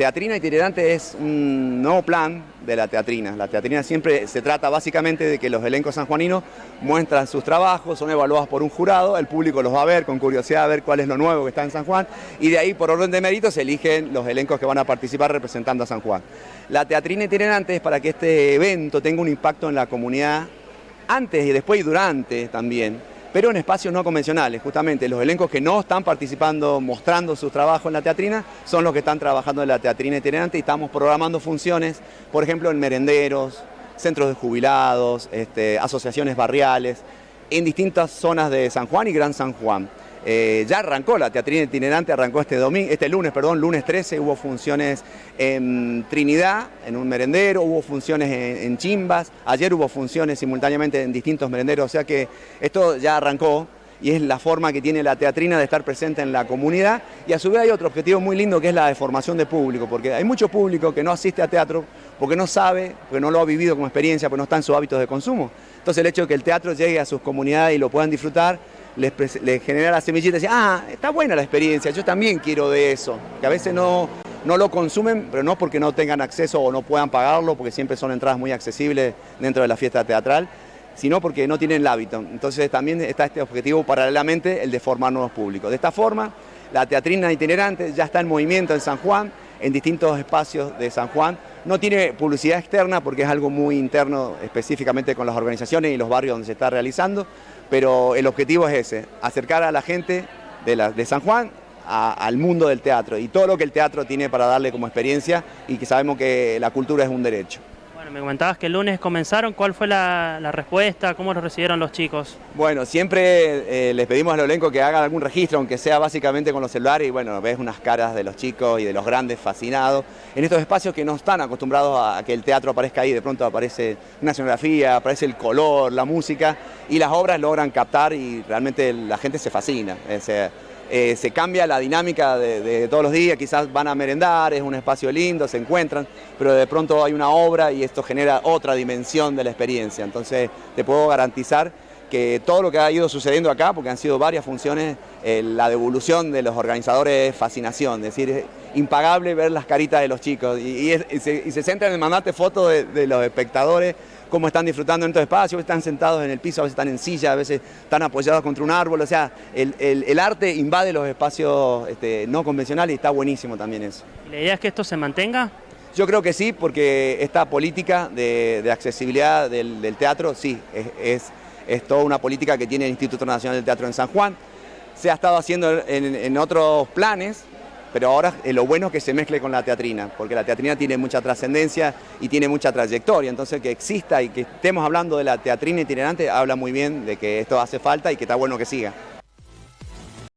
teatrina itinerante es un nuevo plan de la teatrina. La teatrina siempre se trata básicamente de que los elencos sanjuaninos muestran sus trabajos, son evaluados por un jurado, el público los va a ver con curiosidad a ver cuál es lo nuevo que está en San Juan y de ahí por orden de mérito se eligen los elencos que van a participar representando a San Juan. La teatrina itinerante es para que este evento tenga un impacto en la comunidad antes y después y durante también pero en espacios no convencionales. Justamente los elencos que no están participando, mostrando su trabajo en la teatrina, son los que están trabajando en la teatrina itinerante y estamos programando funciones, por ejemplo, en merenderos, centros de jubilados, este, asociaciones barriales, en distintas zonas de San Juan y Gran San Juan. Eh, ya arrancó la teatrina itinerante, arrancó este, domingo, este lunes, perdón, lunes 13, hubo funciones en Trinidad, en un merendero, hubo funciones en, Chimbas, ayer hubo funciones simultáneamente en distintos merenderos, o sea que esto ya arrancó y es la forma que tiene la teatrina de estar presente en la comunidad y a su vez hay otro objetivo muy lindo que es la de formación de público, porque hay mucho público que no asiste a teatro porque no sabe, porque no lo ha vivido como experiencia, porque no está en sus hábitos de consumo. Entonces el hecho de que el teatro llegue a sus comunidades y lo puedan disfrutar les, genera la semillita y ah, está buena la experiencia, yo también quiero de eso. Que a veces no, no lo consumen, pero no porque no tengan acceso o no puedan pagarlo, porque siempre son entradas muy accesibles dentro de la fiesta teatral, sino porque no tienen el hábito. Entonces también está este objetivo paralelamente, el de formar nuevos públicos. De esta forma, la teatrina itinerante ya está en movimiento en San Juan, en distintos espacios de San Juan. No tiene publicidad externa porque es algo muy interno específicamente con las organizaciones y los barrios donde se está realizando, pero el objetivo es ese, acercar a la gente de, San Juan al mundo del teatro y todo lo que el teatro tiene para darle como experiencia y que sabemos que la cultura es un derecho me comentabas que el lunes comenzaron, ¿cuál fue la, respuesta? ¿Cómo lo recibieron los chicos? Bueno, siempre eh, les pedimos al elenco que hagan algún registro, aunque sea básicamente con los celulares, y bueno, ves unas caras de los chicos y de los grandes fascinados, en estos espacios que no están acostumbrados a que el teatro aparezca ahí, de pronto aparece una escenografía, aparece el color, la música, y las obras logran captar y realmente la gente se fascina. Se cambia la dinámica de, todos los días, quizás van a merendar, es un espacio lindo, se encuentran, pero de pronto hay una obra y esto genera otra dimensión de la experiencia. Entonces te puedo garantizar que todo lo que ha ido sucediendo acá, porque han sido varias funciones, eh, la devolución de los organizadores es fascinación, decir, impagable ver las caritas de los chicos y, se, centra en mandarte fotos de los espectadores cómo están disfrutando en estos espacios, están sentados en el piso, a veces están en silla, a veces están apoyados contra un árbol, o sea, el, arte invade los espacios este, no convencionales y está buenísimo también eso. ¿La idea es que esto se mantenga? Yo creo que sí, porque esta política de, accesibilidad del, teatro, sí, es, es, toda una política que tiene el Instituto Nacional del Teatro en San Juan. Se ha estado haciendo en otros planes, pero ahora lo bueno es que se mezcle con la teatrina, porque la teatrina tiene mucha trascendencia y tiene mucha trayectoria, entonces que exista y que estemos hablando de la teatrina itinerante habla muy bien de que esto hace falta y que está bueno que siga.